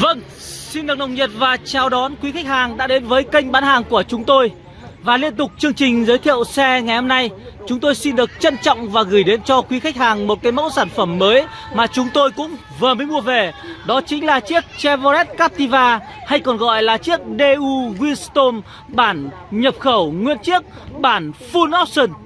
Vâng, xin được nồng nhiệt và chào đón quý khách hàng đã đến với kênh bán hàng của chúng tôi. Và liên tục chương trình giới thiệu xe ngày hôm nay Chúng tôi xin được trân trọng và gửi đến cho quý khách hàng một cái mẫu sản phẩm mới Mà chúng tôi cũng vừa mới mua về. Đó chính là chiếc Chevrolet Captiva hay còn gọi là chiếc DU Wisdom bản nhập khẩu nguyên chiếc bản Full Option.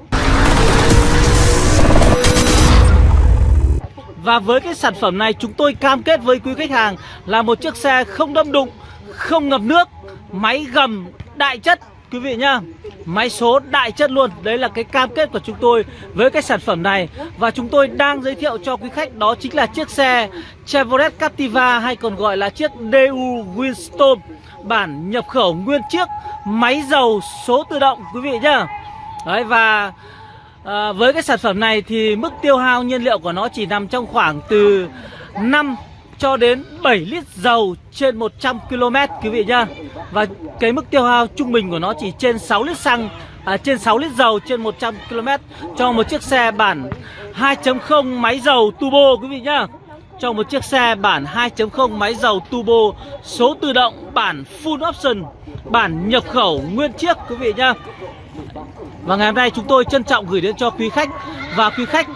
Và với cái sản phẩm này chúng tôi cam kết với quý khách hàng là một chiếc xe không đâm đụng, không ngập nước, máy gầm đại chất quý vị nhá. Máy số đại chất luôn, đấy là cái cam kết của chúng tôi với cái sản phẩm này và chúng tôi đang giới thiệu cho quý khách đó chính là chiếc xe Chevrolet Captiva hay còn gọi là chiếc DU Windstorm bản nhập khẩu nguyên chiếc máy dầu số tự động quý vị nhá. Đấy và à, với cái sản phẩm này thì mức tiêu hao nhiên liệu của nó chỉ nằm trong khoảng từ 5 cho đến 7 lít dầu trên 100 km quý vị nhá. Và cái mức tiêu hao trung bình của nó chỉ trên 6 lít xăng à, trên 6 lít dầu trên 100 km cho một chiếc xe bản 2.0 máy dầu turbo quý vị nhá. Cho một chiếc xe bản 2.0 máy dầu turbo số tự động bản full option bản nhập khẩu nguyên chiếc quý vị nhá. Và ngày hôm nay chúng tôi trân trọng gửi đến cho quý khách. Và quý khách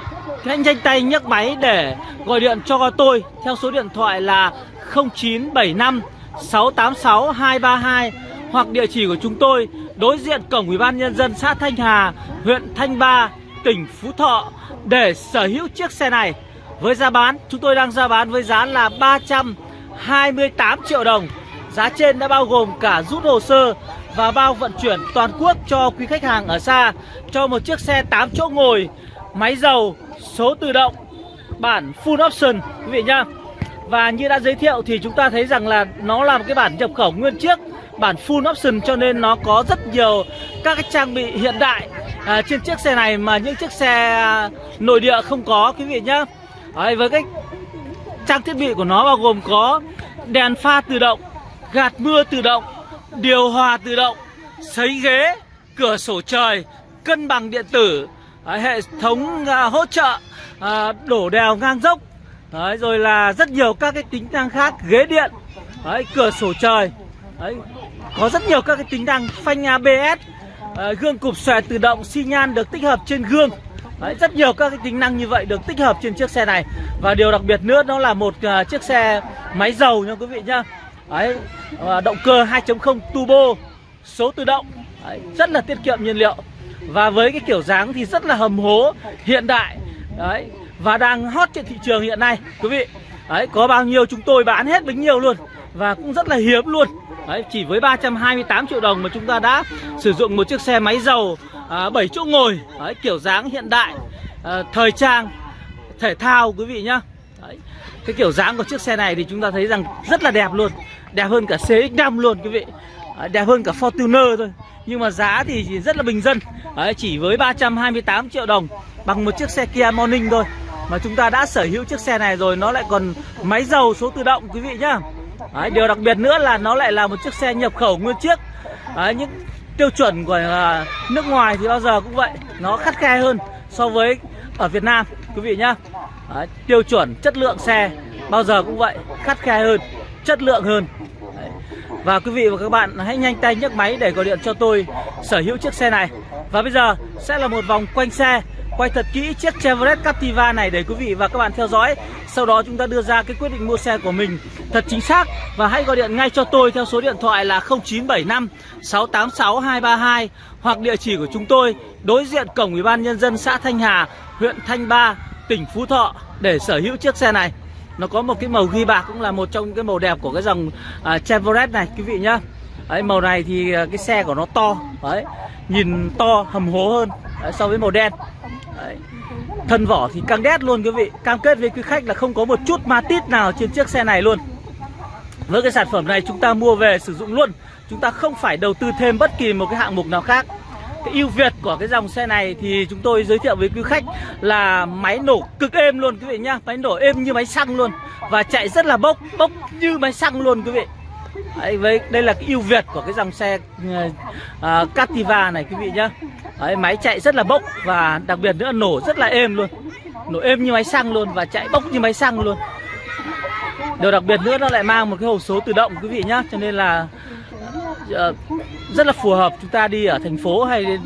hãy nhanh tay nhấc máy để gọi điện cho tôi Theo số điện thoại là 0975 686 232 Hoặc địa chỉ của chúng tôi đối diện cổng Ủy ban Nhân dân xã Thanh Hà, huyện Thanh Ba, tỉnh Phú Thọ Để sở hữu chiếc xe này. Với giá bán, chúng tôi đang ra bán với giá là 328 triệu đồng. Giá trên đã bao gồm cả rút hồ sơ và bao vận chuyển toàn quốc cho quý khách hàng ở xa cho một chiếc xe 8 chỗ ngồi máy dầu số tự động bản full option quý vị nhá. Và như đã giới thiệu thì chúng ta thấy rằng là nó là một cái bản nhập khẩu nguyên chiếc bản full option cho nên nó có rất nhiều các cái trang bị hiện đại à, trên chiếc xe này mà những chiếc xe nội địa không có quý vị nhá. Đấy, với cái trang thiết bị của nó bao gồm có đèn pha tự động gạt mưa tự động điều hòa tự động, sấy ghế, cửa sổ trời, cân bằng điện tử, đấy, hệ thống à, hỗ trợ à, đổ đèo ngang dốc, đấy, rồi là rất nhiều các cái tính năng khác, ghế điện, đấy, cửa sổ trời, đấy, có rất nhiều các cái tính năng phanh ABS, à, gương cụp xòe tự động, xi nhan được tích hợp trên gương. Đấy, rất nhiều các cái tính năng như vậy được tích hợp trên chiếc xe này. Và điều đặc biệt nữa nó là một uh, chiếc xe máy dầu nha quý vị nhá. Đấy, ờ, động cơ 2.0 turbo số tự động. Đấy, rất là tiết kiệm nhiên liệu. Và với cái kiểu dáng thì rất là hầm hố hiện đại. Đấy, và đang hot trên thị trường hiện nay quý vị. Đấy, có bao nhiêu chúng tôi bán hết bấy nhiêu luôn. Và cũng rất là hiếm luôn. Đấy, chỉ với 328 triệu đồng mà chúng ta đã sử dụng một chiếc xe máy dầu à, 7 chỗ ngồi. Đấy, kiểu dáng hiện đại à, thời trang thể thao quý vị nhá cái kiểu dáng của chiếc xe này thì chúng ta thấy rằng rất là đẹp luôn. Đẹp hơn cả CX-5 luôn quý vị. Ờ, đẹp hơn cả Fortuner thôi. Nhưng mà giá thì rất là bình dân. Đấy, Chỉ với 328 triệu đồng Bằng một chiếc xe Kia Morning thôi. Mà chúng ta đã sở hữu chiếc xe này rồi Nó lại còn máy dầu số tự động quý vị nhá. Đấy, Điều đặc biệt nữa là nó lại là một chiếc xe nhập khẩu nguyên chiếc. Đấy, Những tiêu chuẩn của à, nước ngoài thì bao giờ cũng vậy. Nó khắt khe hơn so với ở Việt Nam quý vị nhá. Đấy, tiêu chuẩn chất lượng xe bao giờ cũng vậy khắt khe hơn chất lượng hơn. Đấy. và quý vị và các bạn hãy nhanh tay nhấc máy để gọi điện cho tôi sở hữu chiếc xe này. Và bây giờ sẽ là một vòng quanh xe quay thật kỹ chiếc Chevrolet Captiva này để quý vị và các bạn theo dõi. Sau đó chúng ta đưa ra cái quyết định mua xe của mình thật chính xác. Và hãy gọi điện ngay cho tôi theo số điện thoại là 0975 686 232 hoặc địa chỉ của chúng tôi đối diện cổng Ủy ban nhân dân xã Thanh Hà, huyện Thanh Ba, tỉnh Phú Thọ để sở hữu chiếc xe này. Nó có một cái màu ghi bạc cũng là một trong cái màu đẹp của cái dòng uh, Chevrolet này quý vị nhá. Đấy, màu này thì uh, cái xe của nó to, đấy, nhìn to hầm hố hơn đấy, so với màu đen. Đấy. Thân vỏ thì căng đét luôn quý vị Cam kết với quý khách là không có một chút ma tít nào trên chiếc xe này luôn Với cái sản phẩm này chúng ta mua về sử dụng luôn Chúng ta không phải đầu tư thêm bất kỳ một cái hạng mục nào khác cái ưu việt của cái dòng xe này thì chúng tôi giới thiệu với quý khách là máy nổ cực êm luôn quý vị nhá. Máy nổ êm như máy xăng luôn Và chạy rất là bốc, bốc như máy xăng luôn quý vị. Đấy, với đây là cái ưu việt của cái dòng xe uh, Captiva này quý vị nhá. Đấy, máy chạy rất là bốc và đặc biệt nữa nổ rất là êm luôn. Nổ êm như máy xăng luôn và chạy bốc như máy xăng luôn. Điều đặc biệt nữa nó lại mang một cái hộp số tự động quý vị nhá. Cho nên là uh, rất là phù hợp chúng ta đi ở thành phố hay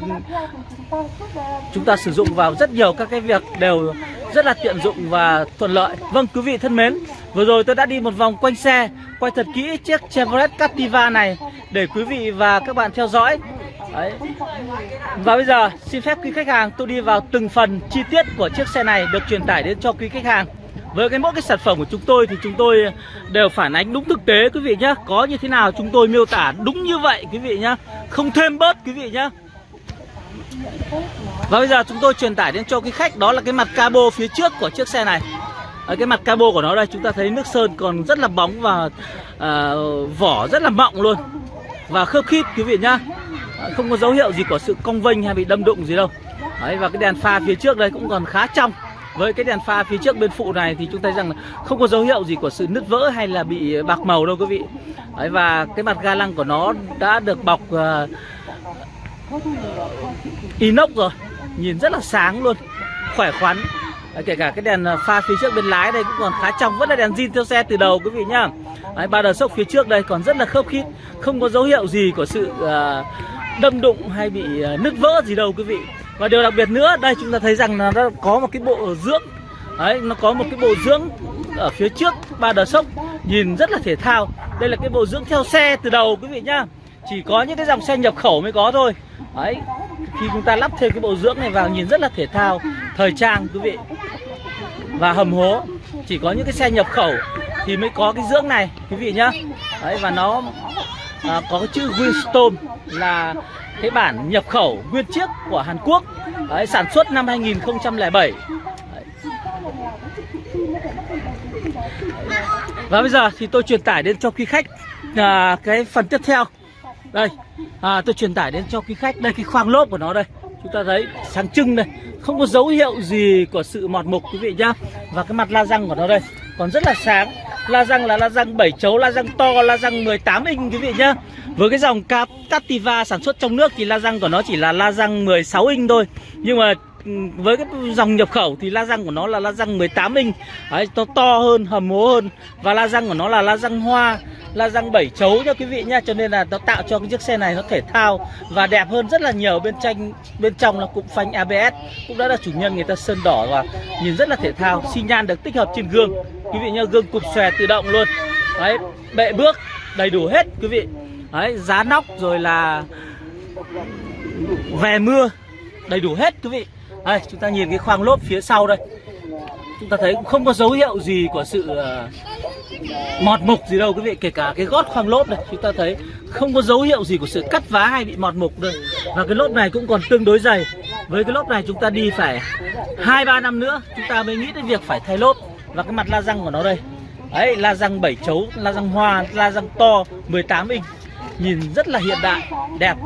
chúng ta sử dụng vào rất nhiều các cái việc đều rất là tiện dụng và thuận lợi. Vâng quý vị thân mến, Vừa rồi tôi đã đi một vòng quanh xe, Quay thật kỹ chiếc Chevrolet Captiva này Để quý vị và các bạn theo dõi. Đấy. Và bây giờ, xin phép quý khách hàng tôi đi vào từng phần chi tiết của chiếc xe này được truyền tải đến cho quý khách hàng với cái mỗi cái sản phẩm của chúng tôi thì chúng tôi đều phản ánh đúng thực tế quý vị nhé Có như thế nào chúng tôi miêu tả đúng như vậy quý vị nhé Không thêm bớt quý vị nhé Và bây giờ chúng tôi truyền tải đến cho cái khách đó là cái mặt cabo phía trước của chiếc xe này. Ở cái mặt cabo của nó đây chúng ta thấy nước sơn còn rất là bóng và uh, vỏ rất là mọng luôn. Và khớp khít quý vị nhá. Không có dấu hiệu gì của sự cong vênh hay bị đâm đụng gì đâu. Đấy, và cái đèn pha phía trước đây cũng còn khá trong với cái đèn pha phía trước bên phụ này thì chúng ta thấy rằng là không có dấu hiệu gì của sự nứt vỡ hay là bị ờ, bạc màu đâu quý vị. Đấy, và cái mặt ga lăng của nó đã được bọc uh, inox rồi. Nhìn rất là sáng luôn khỏe khoắn. Đấy, kể cả cái đèn ờ, pha phía trước bên lái đây cũng còn khá trong vẫn là đèn zin theo xe từ đầu quý vị nhá. Đấy, ba đờ sốc phía trước đây còn rất là khớp khít không có dấu hiệu gì của sự uh, đâm đụng hay bị uh, nứt vỡ gì đâu quý vị và điều đặc biệt nữa đây chúng ta thấy rằng là nó có một cái bộ dưỡng. Đấy nó có một cái bộ dưỡng ở phía trước ba đờ sốc nhìn rất là thể thao. Đây là cái bộ dưỡng theo xe từ đầu quý vị nhá. Chỉ có những cái dòng xe nhập khẩu mới có thôi. Đấy khi chúng ta lắp thêm cái bộ dưỡng này vào nhìn rất là thể thao thời trang quý vị. Và hầm hố chỉ có những cái xe nhập khẩu thì mới có cái dưỡng này quý vị nhá. Đấy và nó à, có cái chữ Winstone là cái bản nhập khẩu nguyên chiếc của Hàn Quốc đấy, sản xuất năm 2007 đấy. và bây giờ thì tôi truyền tải đến cho quý khách à, cái phần tiếp theo. Đây à, tôi truyền tải đến cho quý khách đây cái khoang lốp của nó đây. Chúng ta thấy sáng trưng đây không có dấu hiệu gì của sự mọt mục quý vị nhá. Và cái mặt la răng của nó đây còn rất là sáng. La răng là la răng 7 chấu, la răng to, la răng 18 inch, quý vị nhá. Với cái dòng Captiva sản xuất trong nước thì la răng của nó chỉ là la răng 16 inch thôi. Nhưng mà với cái dòng nhập khẩu thì la răng của nó là la răng 18 inch. Đấy, to to hơn hầm hố hơn. Và la răng của nó là la răng hoa la răng 7 chấu cho quý vị nhá. Cho nên là nó tạo cho cái chiếc xe này nó thể thao và đẹp hơn rất là nhiều. Bên tranh bên trong là cụm phanh ABS cũng đã là chủ nhân người ta sơn đỏ và nhìn rất là thể thao xi nhan được tích hợp trên gương. Quý vị nhá gương cụp xòe tự động luôn. Đấy bệ bước đầy đủ hết quý vị. Đấy giá nóc rồi là về mưa đầy đủ hết quý vị đây chúng ta nhìn cái khoang lốp phía sau đây. Chúng ta thấy cũng không có dấu hiệu gì của sự uh, mọt mục gì đâu quý vị kể cả cái gót khoang lốp này. Chúng ta thấy không có dấu hiệu gì của sự cắt vá hay bị mọt mục đâu. Và cái lốp này cũng còn tương đối dày. Với cái lốp này chúng ta đi phải hai ba năm nữa chúng ta mới nghĩ đến việc phải thay lốp. Và cái mặt la răng của nó đây. Ấy la răng 7 chấu la răng hoa la răng to 18 inch nhìn rất là hiện đại đẹp.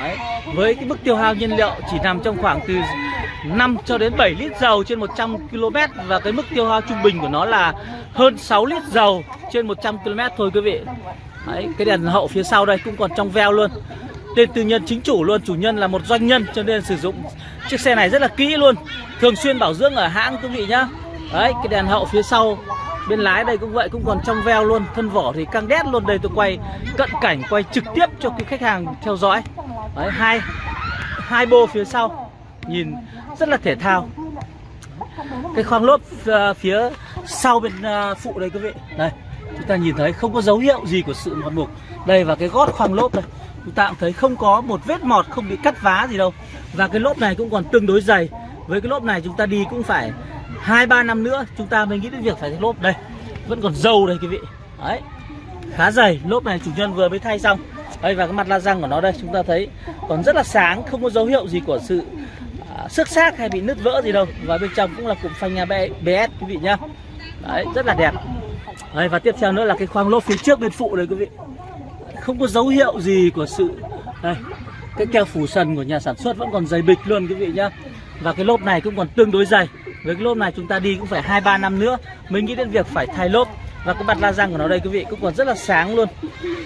Đấy. với cái mức tiêu hao nhiên liệu chỉ nằm trong khoảng từ 5 cho đến 7 lít dầu trên 100 km và cái mức tiêu hao trung bình của nó là hơn 6 lít dầu trên 100 km thôi quý vị. Đấy, cái đèn hậu phía sau đây cũng còn trong veo luôn. Tên tư nhân chính chủ luôn chủ nhân là một doanh nhân cho nên sử dụng chiếc xe này rất là kỹ luôn. Thường xuyên bảo dưỡng ở hãng quý vị nhá. Đấy cái đèn hậu phía sau bên lái đây cũng vậy, cũng còn trong veo luôn, thân vỏ thì căng đét luôn. Đây tôi quay cận cảnh, quay trực tiếp cho cái khách hàng theo dõi. Đấy, hai hai bô phía sau, nhìn rất là thể thao. Cái khoang lốp ờ, phía sau bên ờ, phụ đây quý vị. Đây, chúng ta nhìn thấy không có dấu hiệu gì của sự mọt mục đây và cái gót khoang lốp đây. Chúng ta cũng thấy không có một vết mọt, không bị cắt vá gì đâu. Và cái lốp này cũng còn tương đối dày. Với cái lốp này chúng ta đi cũng phải hai ba năm nữa chúng ta mới nghĩ đến việc phải thay lốp. Đây vẫn còn dầu đây quý vị. Đấy khá dày. Lốp này chủ nhân vừa mới thay xong. Đây và cái mặt la răng của nó đây chúng ta thấy còn rất là sáng không có dấu hiệu gì của sự à, xước xác hay bị nứt vỡ gì đâu. Và bên trong cũng là cụm phanh ABS quý vị nhá. Đấy rất là đẹp. Đây và tiếp theo nữa là cái khoang lốp phía trước bên phụ đây quý vị. Không có dấu hiệu gì của sự đây cái keo phủ sần của nhà sản xuất vẫn còn dày bịch luôn quý vị nhá. Và cái lốp này cũng còn tương đối dày với cái lốp này chúng ta đi cũng phải hai ba năm nữa mới nghĩ đến việc phải thay lốp. Và cái mặt la răng của nó đây quý vị cũng còn rất là sáng luôn.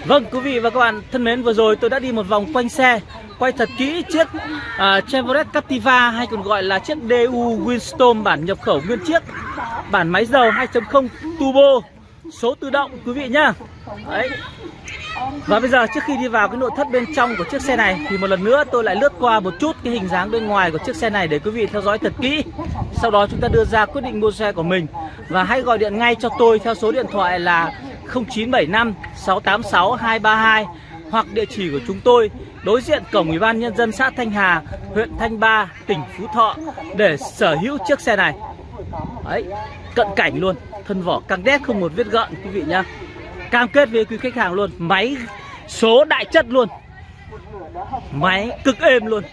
Vâng quý vị và các bạn thân mến vừa rồi tôi đã đi một vòng quanh xe Quay thật kỹ chiếc uh, Chevrolet Captiva hay còn gọi là chiếc DU Windstorm bản nhập khẩu nguyên chiếc Bản máy dầu 2.0 turbo số tự động quý vị nhá. Đấy và bây giờ trước khi đi vào cái nội thất bên trong của chiếc xe này thì một lần nữa tôi lại lướt qua một chút cái hình dáng bên ngoài của chiếc xe này để quý vị theo dõi thật kỹ. Sau đó chúng ta đưa ra quyết định mua xe của mình và hãy gọi điện ngay cho tôi theo số điện thoại là 0975 686 232 hoặc địa chỉ của chúng tôi đối diện cổng Ủy ban nhân dân xã Thanh Hà, huyện Thanh Ba, tỉnh Phú Thọ để sở hữu chiếc xe này. Đấy, cận cảnh luôn, thân vỏ căng đét không một vết gợn quý vị nhá. Cam kết với quý khách hàng luôn, máy số đại chất luôn. Máy cực êm luôn.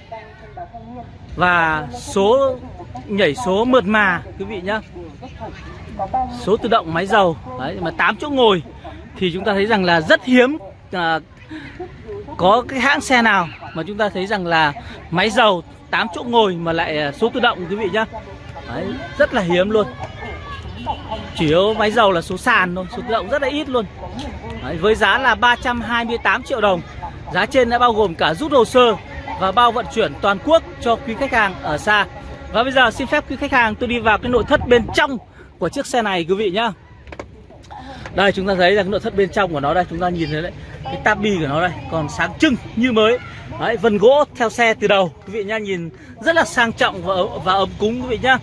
Và số nhảy số mượt mà quý vị nhá. Số tự động máy dầu, đấy mà 8 chỗ ngồi thì chúng ta thấy rằng là rất hiếm à, có cái hãng xe nào mà chúng ta thấy rằng là máy dầu 8 chỗ ngồi mà lại à, số tự động quý vị nhá Đấy, rất là hiếm luôn chỉ có máy dầu là số sàn thôi số tự động rất là ít luôn. Đấy, với giá là 328 triệu đồng. Giá trên đã bao gồm cả rút hồ sơ và bao vận chuyển toàn quốc cho quý khách hàng ở xa. Và bây giờ xin phép quý khách hàng tôi đi vào cái nội thất bên trong của chiếc xe này quý vị nhá. Đây chúng ta thấy là cái nội thất bên trong của nó đây chúng ta nhìn thấy đấy cái tabi của nó đây còn sáng trưng như mới. Đấy vân gỗ theo xe từ đầu quý vị nhá nhìn rất là sang trọng và và ấm cúng quý vị nhá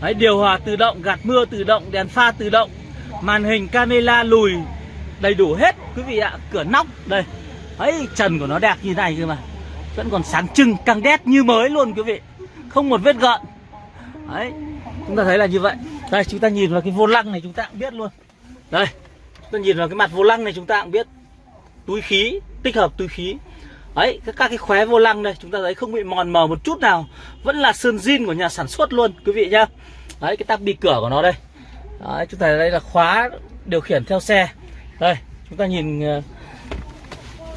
đấy, điều hòa tự động, gạt mưa tự động, đèn pha tự động. Màn hình camera lùi đầy đủ hết, quý vị ạ. Cửa nóc, đây. Ấy, trần của nó đẹp như này cơ mà. Vẫn còn sáng trưng, căng đét như mới luôn, quý vị. Không một vết gợn. Đấy, chúng ta thấy là như vậy. Đây, chúng ta nhìn vào cái vô lăng này chúng ta cũng biết luôn. Đây, chúng ta nhìn vào cái mặt vô lăng này chúng ta cũng biết. Túi khí, tích hợp túi khí ấy các, các cái khóe vô lăng đây chúng ta thấy không bị mòn mờ một chút nào vẫn là sơn zin của nhà sản xuất luôn quý vị nhá. Đấy cái tắp bi cửa của nó đây. Đấy, chúng ta thấy đây là khóa điều khiển theo xe. Đây chúng ta nhìn xây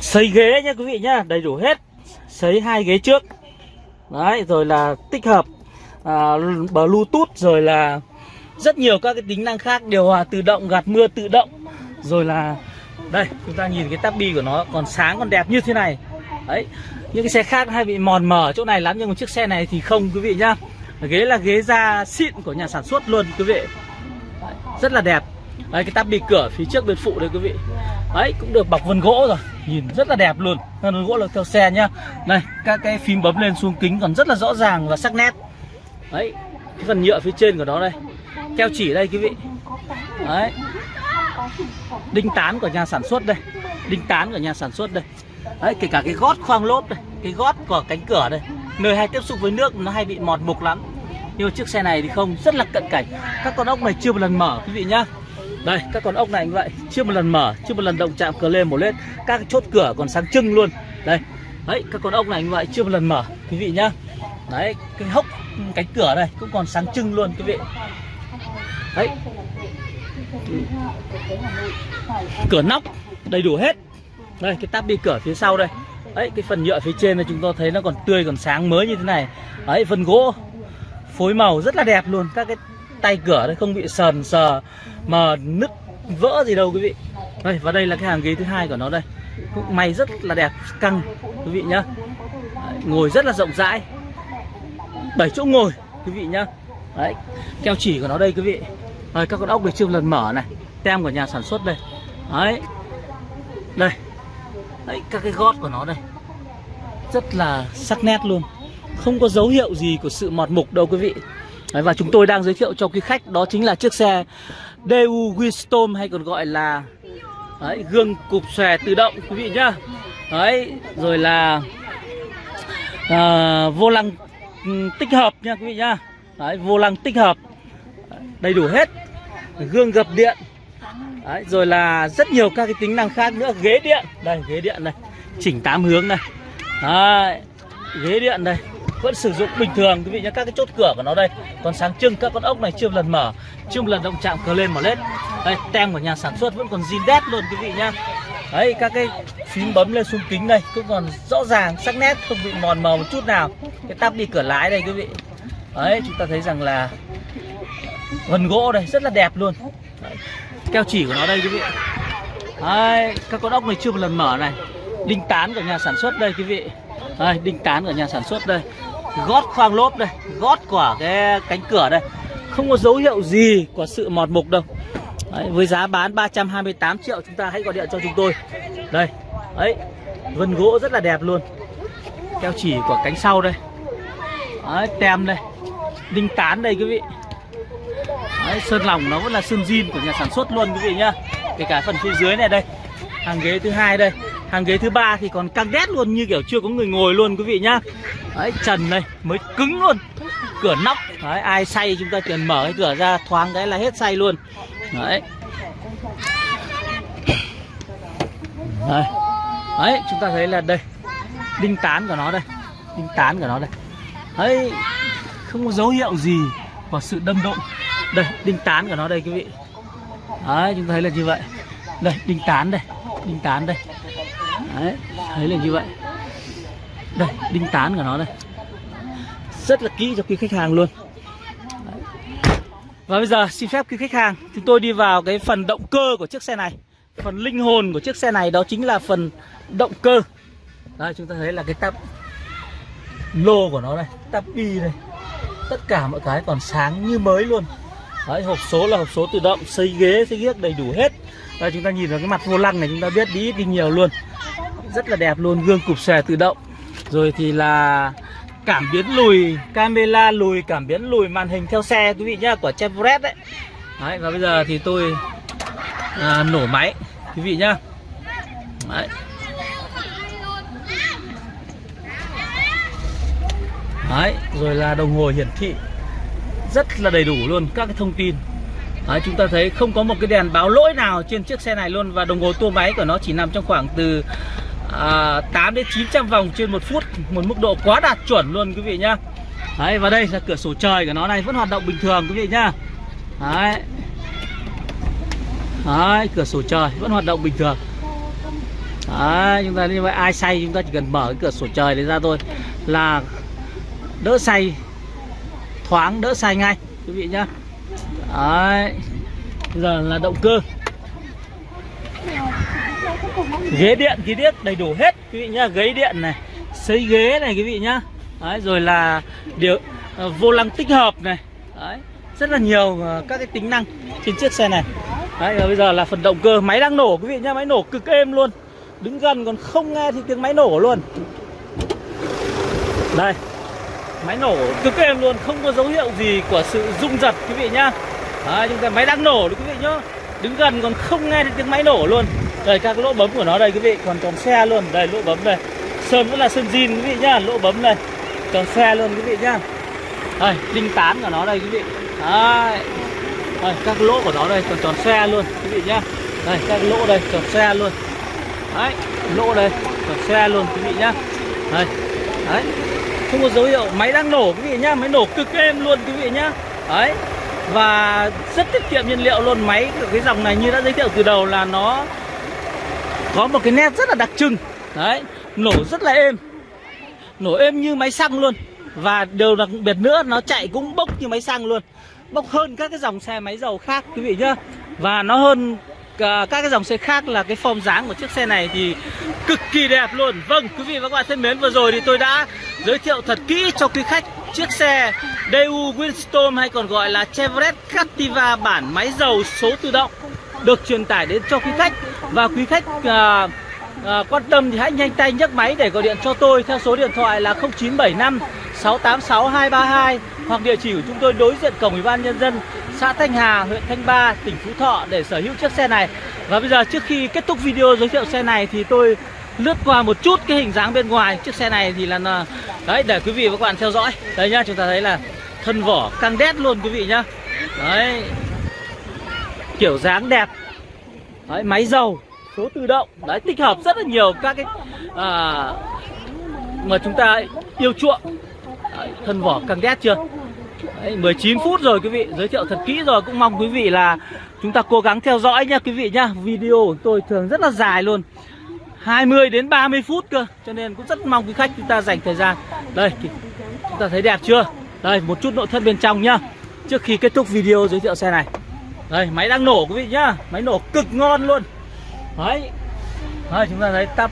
sấy ghế nhá quý vị nhá đầy đủ hết. Sấy hai ghế trước. Đấy rồi là tích hợp à, bluetooth rồi là rất nhiều các cái tính năng khác điều hòa tự động gạt mưa tự động. Rồi là đây chúng ta nhìn cái tắp bi của nó còn sáng còn đẹp như thế này đấy những cái xe khác hay bị mòn mờ chỗ này lắm nhưng mà chiếc xe này thì không quý vị nhá. Ghế là ghế da xịn của nhà sản xuất luôn quý vị. Đấy, rất là đẹp. Đấy cái tắp bị cửa phía trước bên phụ đây quý vị. Đấy cũng được bọc vân gỗ rồi. Nhìn rất là đẹp luôn. Vân gỗ là theo xe nhá. Này các cái phím bấm lên xuống kính còn rất là rõ ràng và sắc nét. Đấy cái phần nhựa phía trên của nó đây. Keo chỉ đây quý vị. Đấy. Đinh tán của nhà sản xuất đây. Đinh tán của nhà sản xuất đây đấy, kể cả cái gót khoang lốp đây cái gót của cánh cửa đây nơi hay tiếp xúc với nước nó hay bị mọt mục lắm. Nhưng mà chiếc xe này thì không, rất là cận cảnh. Các con ốc này chưa một lần mở, quý vị nhá. Đây, các con ốc này như vậy, chưa một lần mở, chưa một lần động chạm cờ lên một lên các chốt cửa còn sáng trưng luôn. Đây, đấy, các con ốc này như vậy, chưa một lần mở, quý vị nhá. Đấy, cái hốc cánh cửa đây cũng còn sáng trưng luôn, quý vị. Đấy. Cửa nóc, đầy đủ hết đây cái tắp đi cửa phía sau đây. Ấy cái phần nhựa phía trên này chúng ta thấy nó còn tươi còn sáng mới như thế này. Ấy phần gỗ phối màu rất là đẹp luôn. Các cái tay cửa đây không bị sờn sờ mà nứt vỡ gì đâu quý vị. Đây và đây là cái hàng ghế thứ hai của nó đây. Cũng may rất là đẹp căng quý vị nhá. Đấy, ngồi rất là rộng rãi. 7 chỗ ngồi quý vị nhá. Đấy keo chỉ của nó đây quý vị. Đây, các con ốc được chưa lần mở này. Tem của nhà sản xuất đây. Đấy. Đây đấy các cái gót của nó đây. Rất là sắc nét luôn. Không có dấu hiệu gì của sự mọt mục đâu quý vị. Đấy, và chúng tôi đang giới thiệu cho quý khách đó chính là chiếc xe DU Winstorm hay còn gọi là đấy, gương cụp xòe tự động quý vị nhá. Đấy rồi là à, vô lăng ừ, tích hợp nha quý vị nhá. Đấy, vô lăng tích hợp. Đầy đủ hết. Gương gập điện. Đấy, rồi là rất nhiều các cái tính năng khác nữa. Ghế điện. Đây ghế điện này. Chỉnh tám hướng này. Đấy, ghế điện đây. Vẫn sử dụng bình thường quý vị nhé các cái chốt cửa của nó đây. Còn sáng trưng các con ốc này chưa một lần mở. Chưa một lần động chạm cờ lên mở lên đây tem của nhà sản xuất vẫn còn zin đét luôn quý vị nhá. Đấy các cái phím bấm lên xuống kính đây cũng còn rõ ràng sắc nét không bị mòn mờ một chút nào. Cái tắp đi cửa lái đây quý vị. Đấy chúng ta thấy rằng là vân gỗ đây rất là đẹp luôn. Đấy keo chỉ của nó đây quý vị. Đấy, các con ốc này chưa một lần mở này. Đinh tán của nhà sản xuất đây quý vị. Đây, đinh tán của nhà sản xuất đây. Gót khoang lốp đây gót của cái cánh cửa đây. Không có dấu hiệu gì của sự mọt mục đâu. Đấy. Với giá bán 328 triệu chúng ta hãy gọi điện cho chúng tôi. Đây ấy vân gỗ rất là đẹp luôn. Keo chỉ của cánh sau đây. Đấy, tem đây. Đinh tán đây quý vị. Đấy, sơn lòng nó vẫn là sơn zin của nhà sản xuất luôn quý vị nhá. Kể cả phần phía dưới này đây hàng ghế thứ hai đây. Hàng ghế thứ ba thì còn căng đét luôn như kiểu chưa có người ngồi luôn quý vị nhá. Đấy trần này mới cứng luôn. Cửa nóc đấy ai say chúng ta cần mở cái cửa ra thoáng cái là hết say luôn. Đấy. Đấy, đấy chúng ta thấy là đây đinh tán của nó đây đinh tán của nó đây. Đấy không có dấu hiệu gì và sự đâm đụng đây, đinh tán của nó đây, quý vị. Đấy, chúng ta thấy là như vậy. Đây, đinh tán đây, đinh tán đây. Đấy, thấy là như vậy. Đây, đinh tán của nó đây. Rất là kỹ cho quý khách hàng luôn. Đấy. và bây giờ, xin phép quý khách hàng, chúng tôi đi vào cái phần động cơ của chiếc xe này. Phần linh hồn của chiếc xe này, đó chính là phần động cơ. Đây chúng ta thấy là cái tắp lô của nó đây, tắp bi đây. Tất cả mọi cái còn sáng như mới luôn. Đấy, hộp số là hộp số tự động xây ghế xây ghiếc đầy đủ hết. Đây chúng ta nhìn vào cái mặt vô lăng này chúng ta biết đi ít đi nhiều luôn. Rất là đẹp luôn gương cụp xòe tự động. Rồi thì là cảm biến lùi camera lùi cảm biến lùi màn hình theo xe quý vị nhá của Chevrolet đấy. Đấy và bây giờ thì tôi à, nổ máy quý vị nhá. Đấy. Đấy, rồi là đồng hồ hiển thị rất là đầy đủ luôn các cái thông tin. Đấy, chúng ta thấy không có một cái đèn báo lỗi nào trên chiếc xe này luôn và đồng hồ tua máy của nó chỉ nằm trong khoảng từ à, 8 đến 900 vòng trên một phút một mức độ quá đạt chuẩn luôn quý vị nhá. Đấy, và đây là cửa sổ trời của nó này vẫn hoạt động bình thường quý vị nhá. Đấy. Đấy, cửa sổ trời vẫn hoạt động bình thường. Đấy, chúng ta như vậy ai say chúng ta chỉ cần mở cái cửa sổ trời đấy ra thôi là đỡ say thoáng đỡ say ngay quý vị nhá. Đấy bây giờ là động cơ. Ghế điện khí tiết đầy đủ hết quý vị nhá. Ghế điện này xây ghế này quý vị nhá. Đấy rồi là điều uh, vô lăng tích hợp này. Đấy rất là nhiều uh, các cái tính năng trên chiếc xe này. Đấy bây giờ là phần động cơ máy đang nổ quý vị nhá. Máy nổ cực êm luôn. Đứng gần còn không nghe thì tiếng máy nổ luôn. Đây máy nổ cực êm luôn không có dấu hiệu gì của sự rung giật quý vị nhá. Đấy, chúng ta máy đang nổ đấy quý vị nhá. Đứng gần còn không nghe được tiếng máy nổ luôn. Đây các lỗ bấm của nó đây quý vị còn tròn xe luôn. Đây lỗ bấm đây. Sơn vẫn là sơn zin quý vị nhá lỗ bấm đây. Tròn xe luôn quý vị nhá. Đây linh tán của nó đây quý vị. Đấy. Đây, các lỗ của nó đây còn tròn xe luôn quý vị nhá. Đây các lỗ đây tròn xe luôn. Đấy lỗ đây tròn xe luôn quý vị nhá. Đây. Đấy không có dấu hiệu. Máy đang nổ, quý vị nhá. Máy nổ cực êm luôn, quý vị nhá. Đấy. Và rất tiết kiệm nhiên liệu luôn. Máy của cái dòng này như đã giới thiệu từ đầu là nó có một cái nét rất là đặc trưng. Đấy. Nổ rất là êm. Nổ êm như máy xăng luôn. Và điều đặc biệt nữa, nó chạy cũng bốc như máy xăng luôn. Bốc hơn các cái dòng xe máy dầu khác, quý vị nhá. Và nó hơn à, các cái dòng xe khác là cái form dáng của chiếc xe này thì cực kỳ đẹp luôn. Vâng quý vị và các bạn thân mến, vừa rồi thì tôi đã giới thiệu thật kỹ cho quý khách chiếc xe Daewoo Windstorm hay còn gọi là Chevrolet Captiva bản máy dầu số tự động được truyền tải đến cho quý khách và quý khách à, à, quan tâm thì hãy nhanh tay nhấc máy để gọi điện cho tôi theo số điện thoại là 0975 686 232 hoặc địa chỉ của chúng tôi đối diện cổng ủy ban nhân dân xã Thanh Hà, huyện Thanh Ba, tỉnh Phú Thọ để sở hữu chiếc xe này. Và bây giờ trước khi kết thúc video giới thiệu xe này thì tôi lướt qua một chút cái hình dáng bên ngoài chiếc xe này thì là đấy để quý vị và các bạn theo dõi. đấy nhá, chúng ta thấy là thân vỏ căng đét luôn quý vị nhá. Đấy. Kiểu dáng đẹp. Đấy, máy dầu, số tự động. Đấy tích hợp rất là nhiều các cái à, mà chúng ta yêu chuộng. Đấy, thân vỏ căng đét chưa? Đấy, 19 phút rồi quý vị Giới thiệu thật kỹ rồi Cũng mong quý vị là Chúng ta cố gắng theo dõi nha quý vị nhá Video của tôi thường rất là dài luôn 20 đến 30 phút cơ. Cho nên cũng rất mong quý khách chúng ta dành thời gian. Đây Chúng ta thấy đẹp chưa? Đây một chút nội thất bên trong nhá. Trước khi kết thúc video giới thiệu xe này. Đây máy đang nổ quý vị nhá. Máy nổ cực ngon luôn. Đấy. Đây chúng ta thấy tắp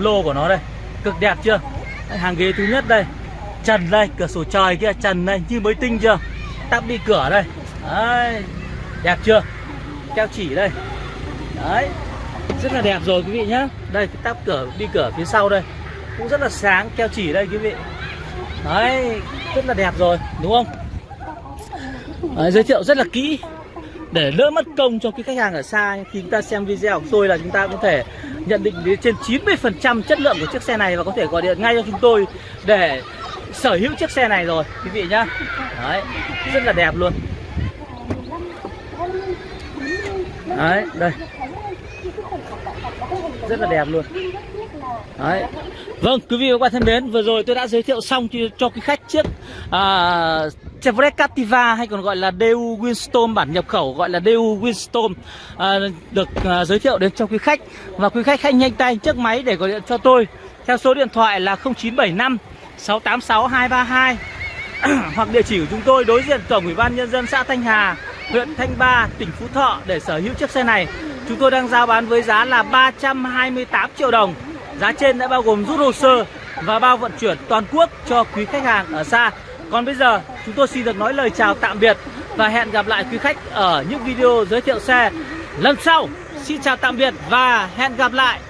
lô của nó đây. Cực đẹp chưa? Đấy, Hàng ghế thứ nhất đây. Trần đây, cửa sổ trời kia trần đây như mới tinh chưa? Tắp đi cửa đây. Đấy, đẹp chưa? Keo chỉ đây. Đấy rất là đẹp rồi quý vị nhá. Đây cái tắp cửa đi cửa phía sau đây. Cũng rất là sáng keo chỉ đây quý vị. Đấy rất là đẹp rồi đúng không? Đấy, giới thiệu rất là kỹ. Để đỡ mất công cho cái khách hàng ở xa khi chúng ta xem video của tôi là chúng ta có thể nhận định đến trên 90% chất lượng của chiếc xe này và có thể gọi điện ngay cho chúng tôi để sở hữu chiếc xe này rồi quý vị nhá. Đấy rất là đẹp luôn. Đấy đây rất là đẹp luôn. Đấy. Vâng quý vị và các bạn thân mến vừa rồi tôi đã giới thiệu xong cho, cho quý khách chiếc à, Chevrolet Captiva hay còn gọi là DU Winstorm bản nhập khẩu gọi là DU Winstorm à, được à, giới thiệu đến cho quý khách. Và quý khách hãy nhanh tay chiếc máy để gọi điện cho tôi theo số điện thoại là 0975 686 232 hoặc địa chỉ của chúng tôi đối diện cổng ủy ban nhân dân xã Thanh Hà huyện Thanh Ba tỉnh Phú Thọ để sở hữu chiếc xe này chúng tôi đang giao bán với giá là 328 triệu đồng. Giá trên đã bao gồm rút hồ sơ và bao vận chuyển toàn quốc cho quý khách hàng ở xa. Còn bây giờ, chúng tôi xin được nói lời chào tạm biệt và hẹn gặp lại quý khách ở những video giới thiệu xe lần sau. Xin chào tạm biệt và hẹn gặp lại.